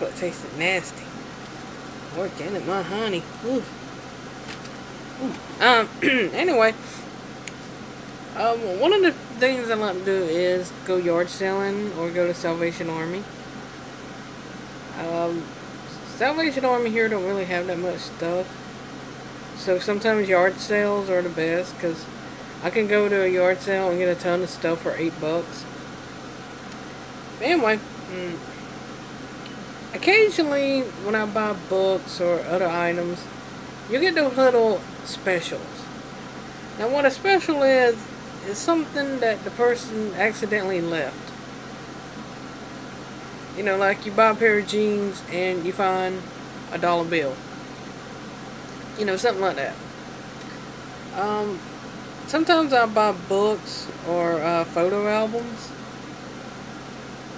But it tasted nasty. Organic, my honey. Ooh. Ooh. Um, anyway. Um, one of the things I like to do is go yard selling or go to Salvation Army. Um, Salvation Army here don't really have that much stuff. So sometimes yard sales are the best because I can go to a yard sale and get a ton of stuff for 8 bucks. But anyway, mm, occasionally when I buy books or other items, you get those little specials. Now what a special is, is something that the person accidentally left. You know, like you buy a pair of jeans and you find a dollar bill. You know, something like that. Um, sometimes I buy books or uh, photo albums.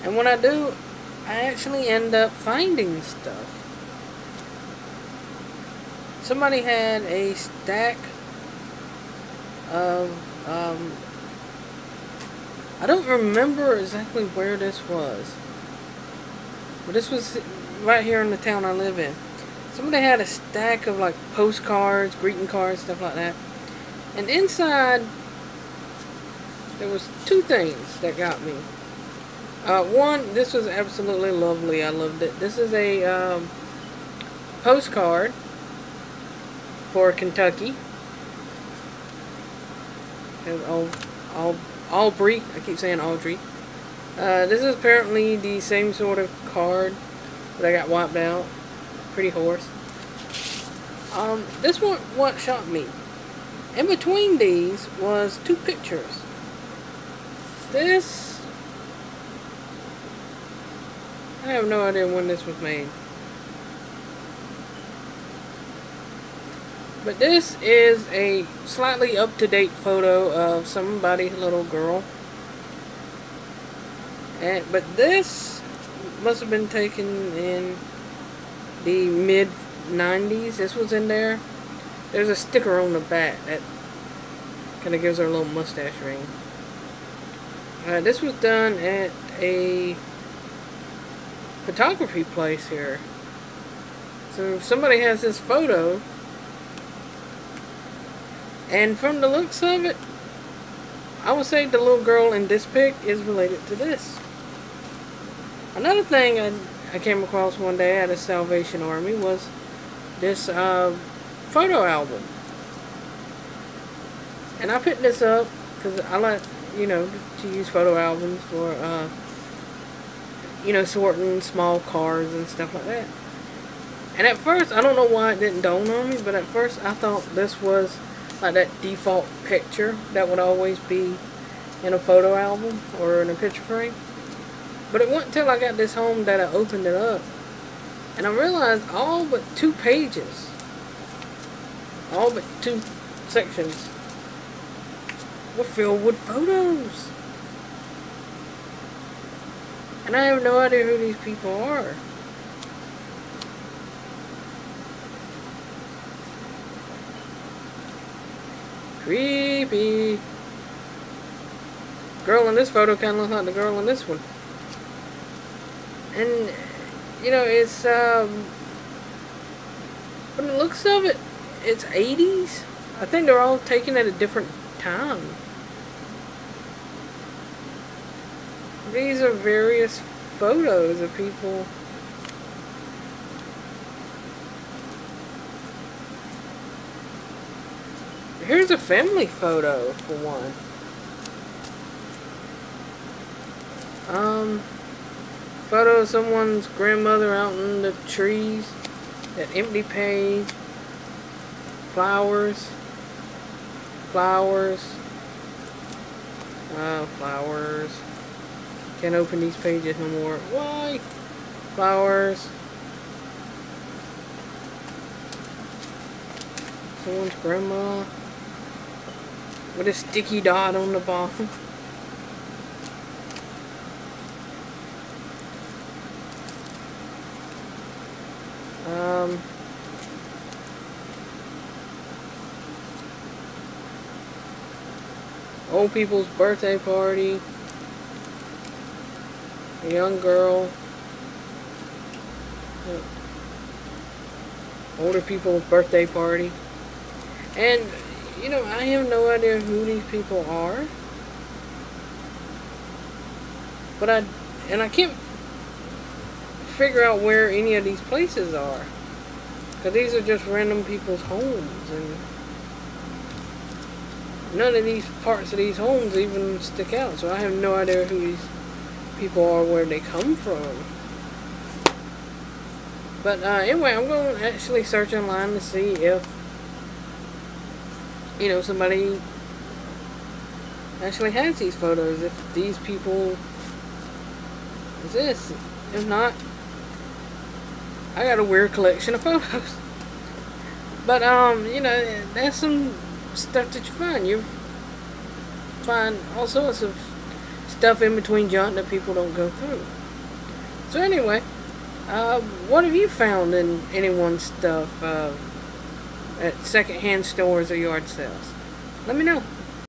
And when I do, I actually end up finding stuff. Somebody had a stack of, um, I don't remember exactly where this was. But this was right here in the town I live in. Somebody had a stack of like postcards, greeting cards, stuff like that. And inside, there was two things that got me. Uh, one, this was absolutely lovely. I loved it. This is a um, postcard for Kentucky. All, all, Aubrey. I keep saying Audrey. Uh, this is apparently the same sort of card that I got wiped out. Pretty horse. Um, this one what shocked me. In between these was two pictures. This I have no idea when this was made. But this is a slightly up-to-date photo of somebody's little girl. And, but this must have been taken in the mid 90s. This was in there. There's a sticker on the back that kind of gives her a little mustache ring. Uh, this was done at a photography place here. So if somebody has this photo and from the looks of it I would say the little girl in this pic is related to this. Another thing I, I came across one day at a Salvation Army was this uh, photo album. And I picked this up because I like, you know, to use photo albums for, uh, you know, sorting small cards and stuff like that. And at first, I don't know why it didn't dawn on me, but at first I thought this was like that default picture that would always be in a photo album or in a picture frame. But it wasn't until I got this home that I opened it up. And I realized all but two pages, all but two sections, were filled with photos. And I have no idea who these people are. Creepy. Girl in this photo kind of looks like the girl in this one. And, you know, it's, um, from the looks of it, it's 80s. I think they're all taken at a different time. These are various photos of people. Here's a family photo, for one. Um, photo of someone's grandmother out in the trees. That empty page. Flowers. Flowers. Uh, flowers. Can't open these pages no more. Why? Flowers. Someone's grandma. With a sticky dot on the bottom. Um, old people's birthday party. A young girl. older people's birthday party. And, you know, I have no idea who these people are. But I, and I can't figure out where any of these places are. Because these are just random people's homes. And none of these parts of these homes even stick out. So I have no idea who these people are, where they come from. But uh, anyway, I'm going to actually search online to see if, you know, somebody actually has these photos. If these people exist. If not, I got a weird collection of photos. But, um, you know, that's some stuff that you find. You find all sorts of stuff in between junk that people don't go through. So anyway, uh, what have you found in anyone's stuff uh, at secondhand stores or yard sales? Let me know.